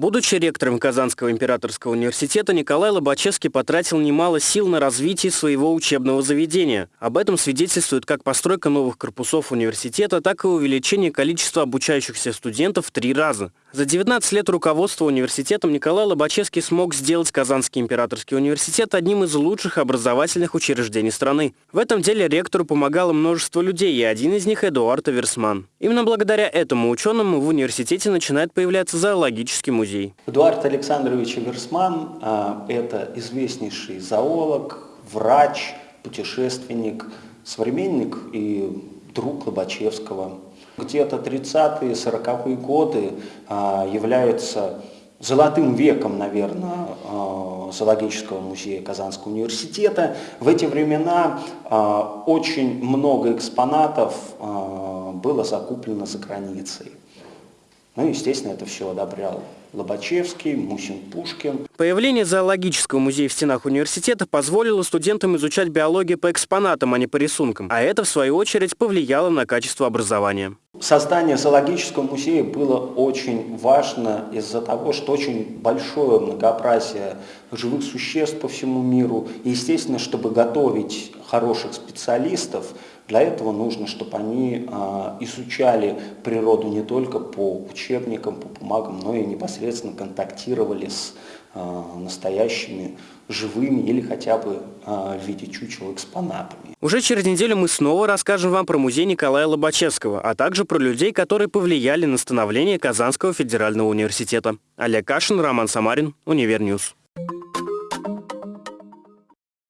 Будучи ректором Казанского императорского университета, Николай Лобачевский потратил немало сил на развитие своего учебного заведения. Об этом свидетельствует как постройка новых корпусов университета, так и увеличение количества обучающихся студентов в три раза. За 19 лет руководства университетом Николай Лобачевский смог сделать Казанский императорский университет одним из лучших образовательных учреждений страны. В этом деле ректору помогало множество людей, и один из них – Эдуард Аверсман. Именно благодаря этому ученому в университете начинает появляться зоологический музей. Эдуард Александрович Аверсман – это известнейший зоолог, врач, путешественник, современник и друг Лобачевского где-то 30-е, 40-е годы а, является золотым веком, наверное, а, зоологического музея Казанского университета. В эти времена а, очень много экспонатов было закуплено за границей. Ну, естественно, это все одобрял Лобачевский, Мусин, Пушкин. Появление зоологического музея в стенах университета позволило студентам изучать биологию по экспонатам, а не по рисункам. А это, в свою очередь, повлияло на качество образования. Создание зоологического музея было очень важно из-за того, что очень большое многообразие живых существ по всему миру. И, естественно, чтобы готовить хороших специалистов, для этого нужно, чтобы они а, изучали природу не только по учебникам, по бумагам, но и непосредственно контактировали с а, настоящими живыми или хотя бы а, в виде чучел экспонатами. Уже через неделю мы снова расскажем вам про музей Николая Лобачевского, а также про людей, которые повлияли на становление Казанского федерального университета. Олег Кашин, Роман Самарин, Univer News.